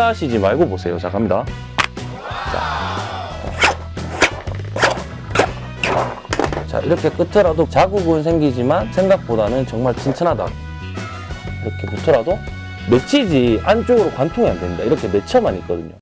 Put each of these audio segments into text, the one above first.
놀라시지 말고 보세요. 자, 갑니다. 자. 자, 이렇게 끝에라도 자국은 생기지만 생각보다는 정말 튼튼하다. 이렇게 붙어라도 맺히지 안쪽으로 관통이 안 됩니다. 이렇게 맺혀만 있거든요.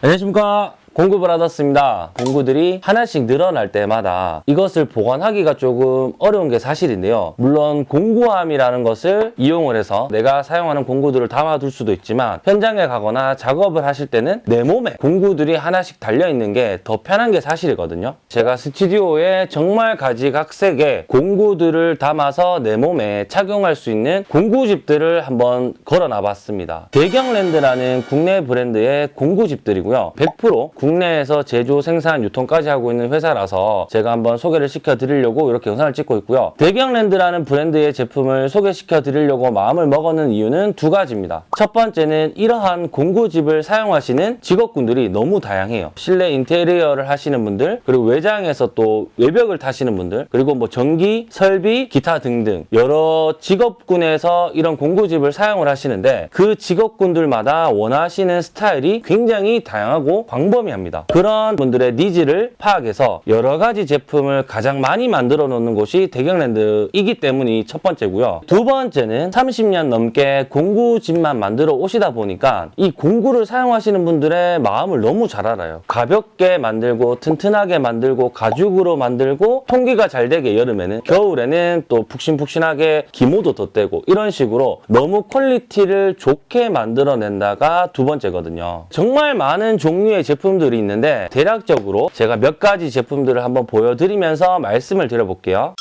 안녕하십니까. 공급을 받았습니다. 공구들이 하나씩 늘어날 때마다 이것을 보관하기가 조금 어려운 게 사실인데요. 물론 공구함이라는 것을 이용을 해서 내가 사용하는 공구들을 담아둘 수도 있지만 현장에 가거나 작업을 하실 때는 내 몸에 공구들이 하나씩 달려있는 게 더 편한 게 사실이거든요. 제가 스튜디오에 정말 가지각색의 공구들을 담아서 내 몸에 착용할 수 있는 공구집들을 한번 걸어놔 봤습니다. 대경랜드라는 국내 브랜드의 공구집들이고요. 100% 국내에서 제조, 생산, 유통까지 하고 있는 회사라서 제가 한번 소개를 시켜드리려고 이렇게 영상을 찍고 있고요. 대경랜드라는 브랜드의 제품을 소개시켜드리려고 마음을 먹었는 이유는 두 가지입니다. 첫 번째는 이러한 공구집을 사용하시는 직업군들이 너무 다양해요. 실내 인테리어를 하시는 분들, 그리고 외장에서 또 외벽을 타시는 분들, 그리고 뭐 전기, 설비, 기타 등등 여러 직업군에서 이런 공구집을 사용을 하시는데 그 직업군들마다 원하시는 스타일이 굉장히 다양하고 광범위합니다. 그런 분들의 needs를 파악해서 여러 가지 제품을 가장 많이 만들어 놓는 곳이 대경랜드이기 때문이 첫 번째고요. 두 번째는 30년 넘게 공구집만 만들어 오시다 보니까 이 공구를 사용하시는 분들의 마음을 너무 잘 알아요. 가볍게 만들고 튼튼하게 만들고 가죽으로 만들고 통기가 잘 되게 여름에는 겨울에는 또 푹신푹신하게 기모도 덧대고 이런 식으로 너무 quality를 좋게 만들어낸다가 두 번째거든요. 정말 많은 종류의 제품들이 있는데 대략적으로 제가 몇 가지 제품들을 한번 보여드리면서 말씀을 드려볼게요.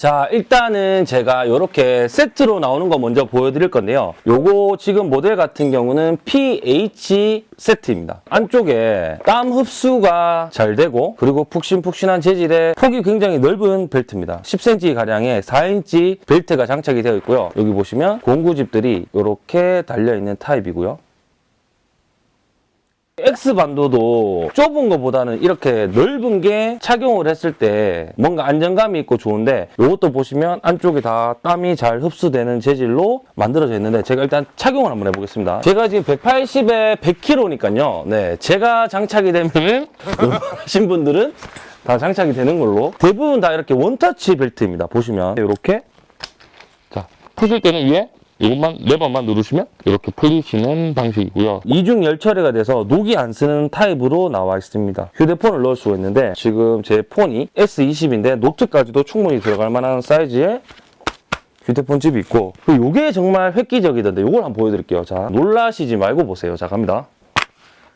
자 일단은 제가 이렇게 세트로 나오는 거 먼저 보여드릴 건데요. 요거 지금 모델 같은 경우는 PH 세트입니다. 안쪽에 땀 흡수가 잘 되고 그리고 푹신푹신한 재질의 폭이 굉장히 넓은 벨트입니다. 10cm 가량의 4인치 벨트가 장착이 되어 있고요. 여기 보시면 공구집들이 이렇게 달려있는 타입이고요 X반도도 좁은 것보다는 이렇게 넓은 게 착용을 했을 때 뭔가 안정감이 있고 좋은데 이것도 보시면 안쪽에 다 땀이 잘 흡수되는 재질로 만들어져 있는데 제가 일단 착용을 한번 해보겠습니다. 제가 지금 180에 100kg니까요. 네, 제가 장착이 되면 하신 분들은 다 장착이 되는 걸로 대부분 다 이렇게 원터치 벨트입니다. 보시면 이렇게 자 푸실 때는 위에 이것만 레버만 누르시면 이렇게 풀리시는 방식이고요. 이중 열 처리가 돼서 녹이 안 스는 타입으로 나와 있습니다. 휴대폰을 넣을 수가 있는데 지금 제 폰이 S20인데 노트까지도 충분히 들어갈 만한 사이즈의 휴대폰 집이 있고 이게 정말 획기적이던데 이걸 한번 보여드릴게요. 자 놀라시지 말고 보세요. 자 갑니다.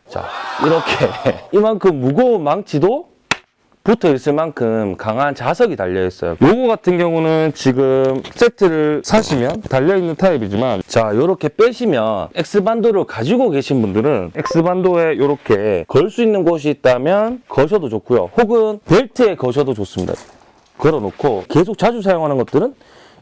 자 이렇게 이만큼 무거운 망치도 붙어 있을 만큼 강한 자석이 달려 있어요. 요거 같은 경우는 지금 세트를 사시면 달려 있는 타입이지만 자 이렇게 빼시면 X반도를 가지고 계신 분들은 X반도에 이렇게 걸 수 있는 곳이 있다면 거셔도 좋고요. 혹은 벨트에 거셔도 좋습니다. 걸어놓고 계속 자주 사용하는 것들은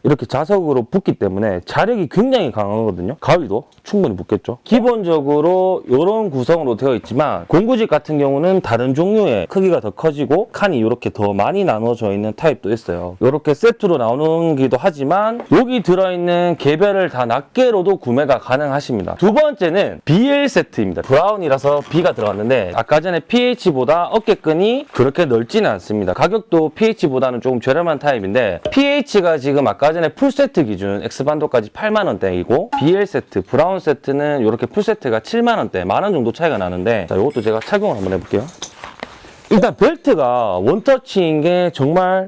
이렇게 자석으로 붙기 때문에 자력이 굉장히 강하거든요. 가위도 충분히 붙겠죠. 기본적으로 이런 구성으로 되어 있지만 공구집 같은 경우는 다른 종류의 크기가 더 커지고 칸이 이렇게 더 많이 나눠져 있는 타입도 있어요. 이렇게 세트로 나오는기도 하지만 여기 들어있는 개별을 다 낱개로도 구매가 가능하십니다. 두 번째는 BL 세트입니다. 브라운이라서 B가 들어갔는데 아까 전에 PH보다 어깨끈이 그렇게 넓지는 않습니다. 가격도 PH보다는 조금 저렴한 타입인데 PH가 지금 아까 전에 풀세트 기준 X반도까지 8만 원대이고 BL 세트, 브라운 세트는 이렇게 풀세트가 7만 원대, 만원 정도 차이가 나는데 자, 이것도 제가 착용을 한번 해볼게요. 일단 벨트가 원터치인 게 정말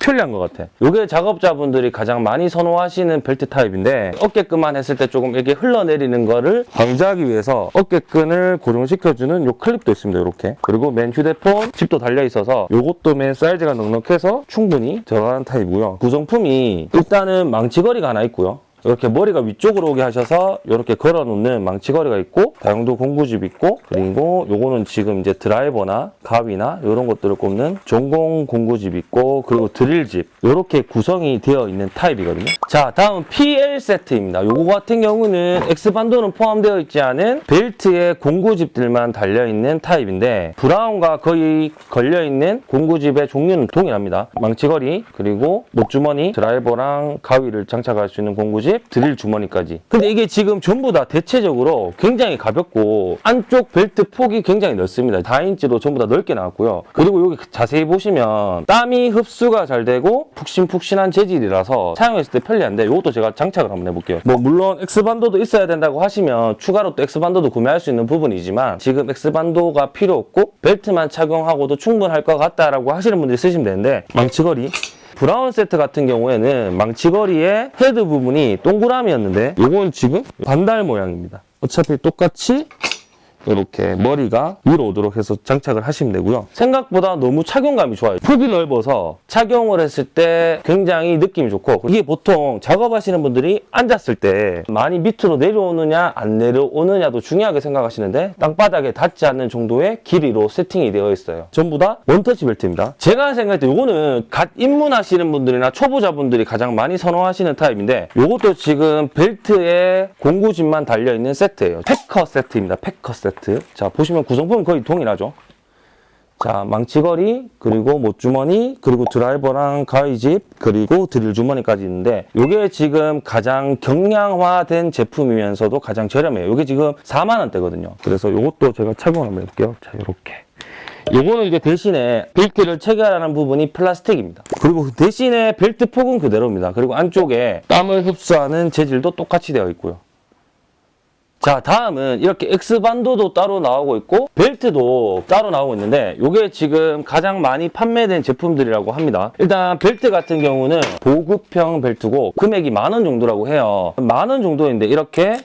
편리한 것 같아. 이게 작업자분들이 가장 많이 선호하시는 벨트 타입인데 어깨끈만 했을 때 조금 이렇게 흘러내리는 거를 방지하기 위해서 어깨끈을 고정시켜주는 이 클립도 있습니다. 이렇게. 그리고 맨 휴대폰 칩도 달려 있어서 이것도 맨 사이즈가 넉넉해서 충분히 들어가는 타입이고요. 구성품이 일단은 망치거리가 하나 있고요. 이렇게 머리가 위쪽으로 오게 하셔서 이렇게 걸어놓는 망치거리가 있고 다용도 공구집 있고 그리고 요거는 지금 이제 드라이버나 가위나 이런 것들을 꼽는 전공 공구집 있고 그리고 드릴집 이렇게 구성이 되어 있는 타입이거든요. 자 다음 PL 세트입니다. 요거 같은 경우는 X반도는 포함되어 있지 않은 벨트에 공구집들만 달려있는 타입인데 브라운과 거의 걸려있는 공구집의 종류는 동일합니다. 망치거리 그리고 목주머니 드라이버랑 가위를 장착할 수 있는 공구집 가집, 드릴 주머니까지. 근데 이게 지금 전부 다 대체적으로 굉장히 가볍고 안쪽 벨트 폭이 굉장히 넓습니다. 4인치로 전부 다 넓게 나왔고요. 그리고 여기 자세히 보시면 땀이 흡수가 잘 되고 푹신푹신한 재질이라서 사용했을 때 편리한데 이것도 제가 장착을 한번 해볼게요. 뭐 물론 X반도도 있어야 된다고 하시면 추가로 또 X반도도 구매할 수 있는 부분이지만 지금 X반도가 필요 없고 벨트만 착용하고도 충분할 것 같다라고 하시는 분들이 쓰시면 되는데 망치거리 브라운 세트 같은 경우에는 망치거리의 헤드 부분이 동그라미였는데 이건 지금 반달 모양입니다. 어차피 똑같이 이렇게 머리가 위로 오도록 해서 장착을 하시면 되고요. 생각보다 너무 착용감이 좋아요. 폭이 넓어서 착용을 했을 때 굉장히 느낌이 좋고 이게 보통 작업하시는 분들이 앉았을 때 많이 밑으로 내려오느냐 안 내려오느냐도 중요하게 생각하시는데 땅바닥에 닿지 않는 정도의 길이로 세팅이 되어 있어요. 전부 다 원터치 벨트입니다. 제가 생각할 때 이거는 갓 입문하시는 분들이나 초보자분들이 가장 많이 선호하시는 타입인데 이것도 지금 벨트에 공구집만 달려있는 세트예요. 패커 세트입니다. 패커 세트. 자 보시면 구성품은 거의 동일하죠. 자, 망치거리, 그리고 못주머니, 그리고 드라이버랑 가위집, 그리고 드릴 주머니까지 있는데 이게 지금 가장 경량화된 제품이면서도 가장 저렴해요. 이게 지금 4만 원대거든요. 그래서 이것도 제가 착용을 한번 해볼게요. 자, 이렇게. 요거는 이제 대신에 벨트를 체결하는 부분이 플라스틱입니다. 그리고 그 대신에 벨트 폭은 그대로입니다. 그리고 안쪽에 땀을 흡수하는 재질도 똑같이 되어 있고요. 자 다음은 이렇게 X반도도 따로 나오고 있고 벨트도 따로 나오고 있는데 이게 지금 가장 많이 판매된 제품들이라고 합니다 일단 벨트 같은 경우는 보급형 벨트고 금액이 만 원 정도라고 해요 만 원 정도인데 이렇게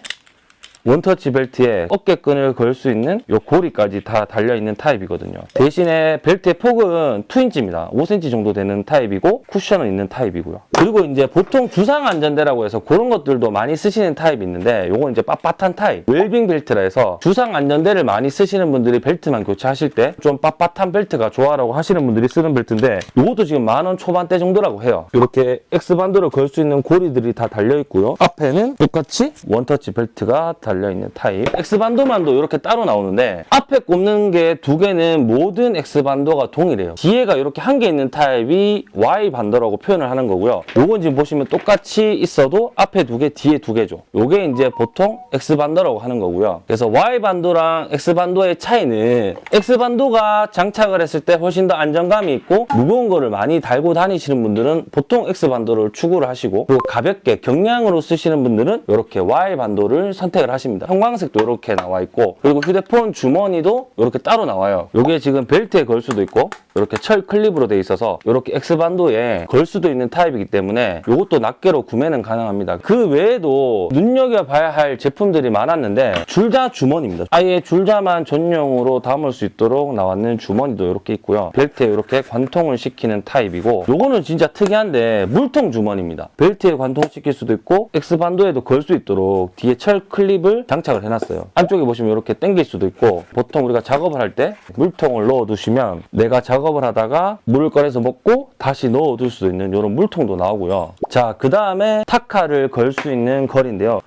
원터치 벨트에 어깨끈을 걸 수 있는 요 고리까지 다 달려있는 타입이거든요. 대신에 벨트의 폭은 2인치입니다. 5cm 정도 되는 타입이고 쿠션은 있는 타입이고요. 그리고 이제 보통 주상 안전대라고 해서 그런 것들도 많이 쓰시는 타입이 있는데 요건 이제 빳빳한 타입. 웰빙 벨트라 해서 주상 안전대를 많이 쓰시는 분들이 벨트만 교체하실 때 좀 빳빳한 벨트가 좋아라고 하시는 분들이 쓰는 벨트인데 요것도 지금 만 원 초반대 정도라고 해요. 이렇게 X반도를 걸 수 있는 고리들이 다 달려있고요. 앞에는 똑같이 원터치 벨트가 달려있는 타입. X반도만도 이렇게 따로 나오는데 앞에 꼽는 게 두 개는 모든 X반도가 동일해요. 뒤에가 이렇게 한 개 있는 타입이 Y반도라고 표현을 하는 거고요. 요건 지금 보시면 똑같이 있어도 앞에 두 개, 뒤에 두 개죠. 요게 이제 보통 X반도라고 하는 거고요. 그래서 Y반도랑 X반도의 차이는 X반도가 장착을 했을 때 훨씬 더 안정감이 있고 무거운 거를 많이 달고 다니시는 분들은 보통 X반도를 추구를 하시고 그리고 가볍게 경량으로 쓰시는 분들은 이렇게 Y반도를 선택을 하십니다. 형광색도 이렇게 나와 있고 그리고 휴대폰 주머니도 이렇게 따로 나와요. 이게 지금 벨트에 걸 수도 있고 이렇게 철 클립으로 돼 있어서 이렇게 X반도에 걸 수도 있는 타입이기 때문에 이것도 낱개로 구매는 가능합니다. 그 외에도 눈여겨봐야 할 제품들이 많았는데 줄자 주머니입니다. 아예 줄자만 전용으로 담을 수 있도록 나왔는 주머니도 이렇게 있고요. 벨트에 이렇게 관통을 시키는 타입이고 요거는 진짜 특이한데 물통 주머니입니다. 벨트에 관통시킬 수도 있고 X반도에도 걸 수 있도록 뒤에 철 클립을 장착을 해놨어요. 안쪽에 보시면 이렇게 당길 수도 있고 보통 우리가 작업을 할 때 물통을 넣어두시면 내가 작업 을 하다가 물을 꺼내서 먹고 다시 넣어둘 수 있는 이런 물통도 나오고요. 자, 그 다음에 타카를 걸 수 있는 걸이인데요.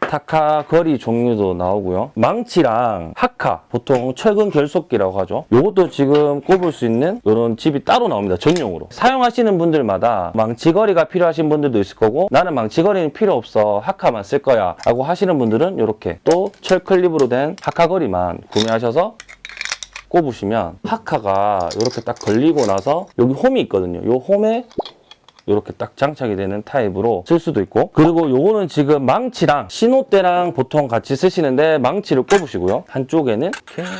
타카 거리 종류도 나오고요. 망치랑 하카, 보통 철근 결속기라고 하죠. 이것도 지금 꼽을 수 있는 이런 칩이 따로 나옵니다. 전용으로. 사용하시는 분들마다 망치거리가 필요하신 분들도 있을 거고 나는 망치거리는 필요 없어. 하카만 쓸 거야. 라고 하시는 분들은 이렇게 또 철클립으로 된 하카거리만 구매하셔서 꼽으시면 하카가 이렇게 딱 걸리고 나서 여기 홈이 있거든요. 이 홈에 이렇게 딱 장착이 되는 타입으로 쓸 수도 있고 그리고 요거는 지금 망치랑 신호대랑 보통 같이 쓰시는데 망치를 꼽으시고요. 한쪽에는 이렇게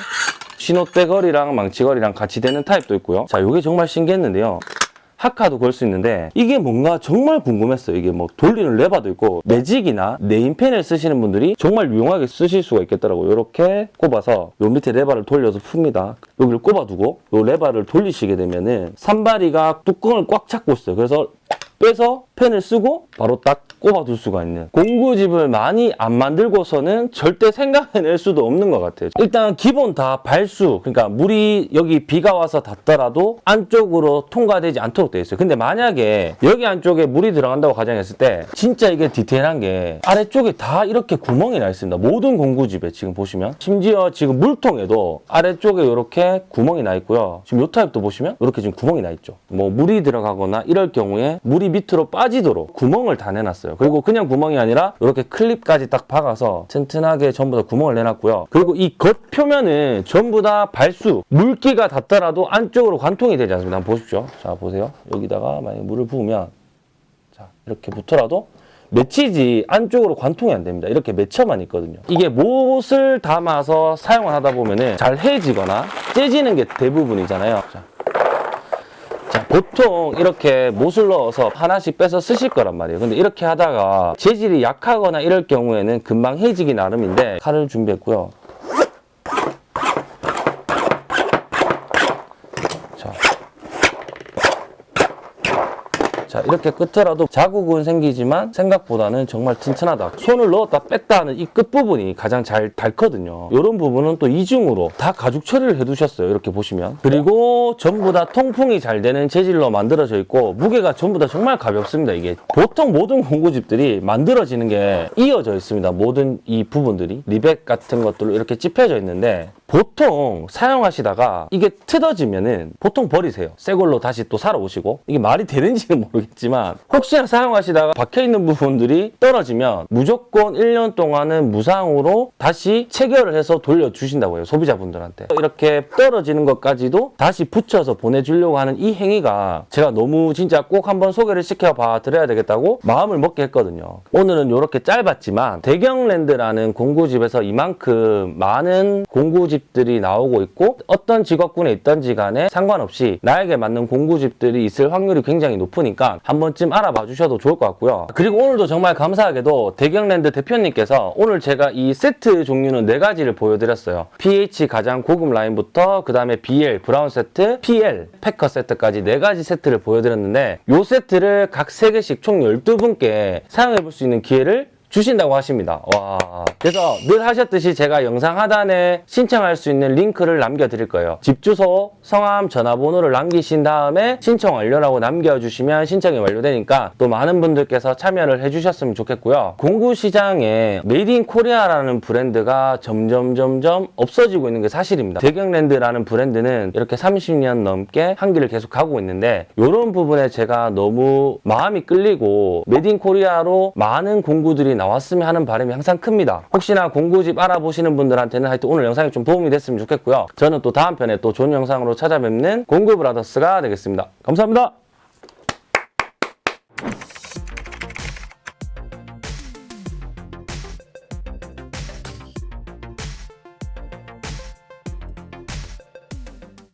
신호대거리랑 망치거리랑 같이 되는 타입도 있고요. 자 요게 정말 신기했는데요 타카도 걸 수 있는데 이게 뭔가 정말 궁금했어요. 이게 뭐 돌리는 레바도 있고 매직이나 네임펜을 쓰시는 분들이 정말 유용하게 쓰실 수가 있겠더라고요. 이렇게 꼽아서 요 밑에 레바를 돌려서 풉니다. 여기를 꼽아두고 요 레바를 돌리시게 되면은 삼발이가 뚜껑을 꽉 잡고 있어요. 그래서 빼서 펜을 쓰고 바로 딱 꼽아둘 수가 있는 공구집을 많이 안 만들고서는 절대 생각해낼 수도 없는 것 같아요. 일단 기본 다 발수 그러니까 물이 여기 비가 와서 닿더라도 안쪽으로 통과되지 않도록 되어 있어요. 근데 만약에 여기 안쪽에 물이 들어간다고 가정했을 때 진짜 이게 디테일한 게 아래쪽에 다 이렇게 구멍이 나 있습니다. 모든 공구집에 지금 보시면. 심지어 지금 물통에도 아래쪽에 이렇게 구멍이 나 있고요. 지금 요 타입도 보시면 이렇게 지금 구멍이 나 있죠. 뭐 물이 들어가거나 이럴 경우에 물이 밑으로 빠지 빠지도록 구멍을 다 내놨어요. 그리고 그냥 구멍이 아니라 이렇게 클립까지 딱 박아서 튼튼하게 전부 다 구멍을 내놨고요. 그리고 이 겉 표면은 전부 다 발수, 물기가 닿더라도 안쪽으로 관통이 되지 않습니다. 한번 보십시오. 자, 보세요. 여기다가 만약에 물을 부으면 자, 이렇게 붙어라도 맺히지 안쪽으로 관통이 안 됩니다. 이렇게 맺혀만 있거든요. 이게 못을 담아서 사용을 하다 보면은 잘 해지거나 째지는 게 대부분이잖아요. 자, 자, 보통 이렇게 못을 넣어서 하나씩 빼서 쓰실 거란 말이에요. 근데 이렇게 하다가 재질이 약하거나 이럴 경우에는 금방 해지기 나름인데 칼을 준비했고요. 자, 이렇게 끝에라도 자국은 생기지만 생각보다는 정말 튼튼하다. 손을 넣었다 뺐다 하는 이 끝부분이 가장 잘 닳거든요. 이런 부분은 또 이중으로 다 가죽 처리를 해두셨어요. 이렇게 보시면. 그리고 전부 다 통풍이 잘 되는 재질로 만들어져 있고 무게가 전부 다 정말 가볍습니다. 이게 보통 모든 공구집들이 만들어지는 게 이어져 있습니다. 모든 이 부분들이 리벳 같은 것들로 이렇게 찝혀져 있는데 보통 사용하시다가 이게 뜯어지면은 보통 버리세요. 새 걸로 다시 또 사러 오시고 이게 말이 되는지는 모르겠지만 혹시나 사용하시다가 박혀 있는 부분들이 떨어지면 무조건 1년 동안은 무상으로 다시 체결을 해서 돌려주신다고 해요. 소비자분들한테. 이렇게 떨어지는 것까지도 다시 붙여서 보내주려고 하는 이 행위가 제가 너무 진짜 꼭 한번 소개를 시켜봐 드려야 되겠다고 마음을 먹게 했거든요. 오늘은 이렇게 짧았지만 대경랜드라는 공구집에서 이만큼 많은 공구집들이 나오고 있고 어떤 직업군에 있던지 간에 상관없이 나에게 맞는 공구집들이 있을 확률이 굉장히 높으니까 한 번쯤 알아봐 주셔도 좋을 것 같고요. 그리고 오늘도 정말 감사하게도 대경랜드 대표님께서 오늘 제가 이 세트 종류는 네 가지를 보여드렸어요. PH 가장 고급 라인부터 그 다음에 BL 브라운 세트, PL 패커 세트까지 네 가지 세트를 보여드렸는데 이 세트를 각 3개씩 총 12분께 사용해 볼 수 있는 기회를 주신다고 하십니다. 와. 그래서 늘 하셨듯이 제가 영상 하단에 신청할 수 있는 링크를 남겨드릴 거예요. 집 주소, 성함, 전화번호를 남기신 다음에 신청 완료라고 남겨주시면 신청이 완료되니까 또 많은 분들께서 참여를 해주셨으면 좋겠고요. 공구 시장에 Made in Korea라는 브랜드가 점점 점점 없어지고 있는 게 사실입니다. 대경랜드라는 브랜드는 이렇게 30년 넘게 한길을 계속 가고 있는데 이런 부분에 제가 너무 마음이 끌리고 Made in Korea로 많은 공구들이 나왔으면 하는 바람이 항상 큽니다. 혹시나 공구집 알아보시는 분들한테는 하여튼 오늘 영상이 좀 도움이 됐으면 좋겠고요. 저는 또 다음 편에 또 좋은 영상으로 찾아뵙는 공구 브라더스가 되겠습니다. 감사합니다.